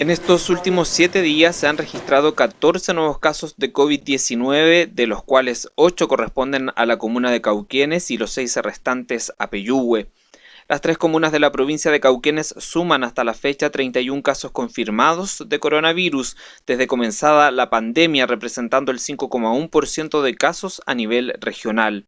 En estos últimos siete días se han registrado 14 nuevos casos de COVID-19, de los cuales 8 corresponden a la comuna de Cauquenes y los 6 restantes a Peyúgue. Las tres comunas de la provincia de Cauquenes suman hasta la fecha 31 casos confirmados de coronavirus desde comenzada la pandemia, representando el 5,1% de casos a nivel regional.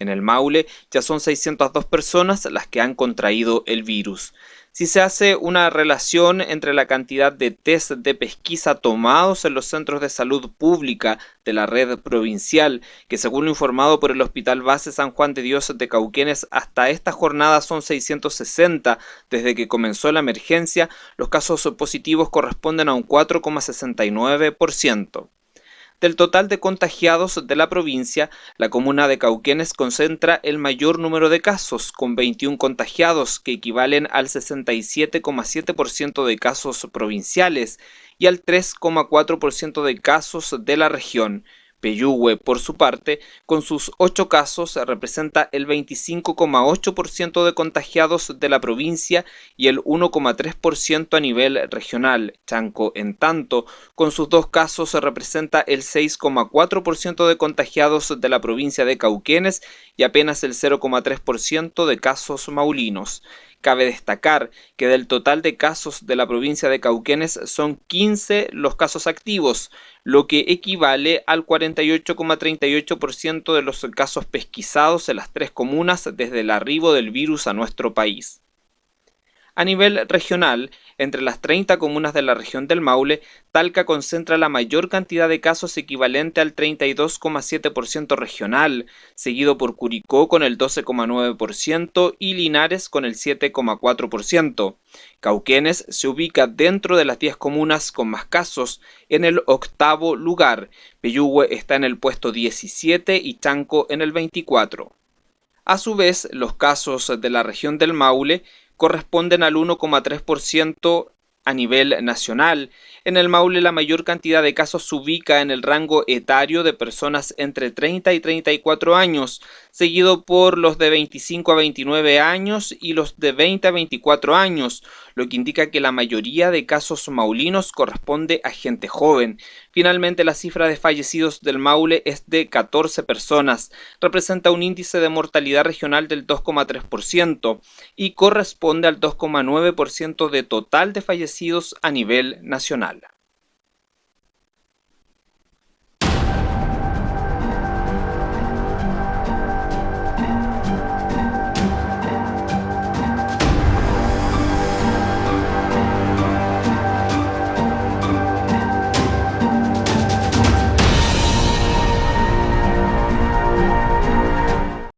En el Maule ya son 602 personas las que han contraído el virus. Si se hace una relación entre la cantidad de test de pesquisa tomados en los centros de salud pública de la red provincial, que según lo informado por el Hospital Base San Juan de Dios de Cauquenes, hasta esta jornada son 660 desde que comenzó la emergencia, los casos positivos corresponden a un 4,69%. Del total de contagiados de la provincia, la comuna de Cauquenes concentra el mayor número de casos, con 21 contagiados, que equivalen al 67,7% de casos provinciales y al 3,4% de casos de la región, Peyúgue, por su parte, con sus ocho casos, representa el 25,8% de contagiados de la provincia y el 1,3% a nivel regional. Chanco, en tanto, con sus dos casos, representa el 6,4% de contagiados de la provincia de Cauquenes y apenas el 0,3% de casos maulinos. Cabe destacar que del total de casos de la provincia de Cauquenes son 15 los casos activos, lo que equivale al 48,38% de los casos pesquisados en las tres comunas desde el arribo del virus a nuestro país. A nivel regional, entre las 30 comunas de la región del Maule, Talca concentra la mayor cantidad de casos equivalente al 32,7% regional, seguido por Curicó con el 12,9% y Linares con el 7,4%. Cauquenes se ubica dentro de las 10 comunas con más casos, en el octavo lugar. Peyúgue está en el puesto 17 y Chanco en el 24. A su vez, los casos de la región del Maule corresponden al 1,3% a nivel nacional. En el Maule la mayor cantidad de casos se ubica en el rango etario de personas entre 30 y 34 años, seguido por los de 25 a 29 años y los de 20 a 24 años, lo que indica que la mayoría de casos maulinos corresponde a gente joven. Finalmente la cifra de fallecidos del Maule es de 14 personas, representa un índice de mortalidad regional del 2,3% y corresponde al 2,9% de total de fallecidos a nivel nacional.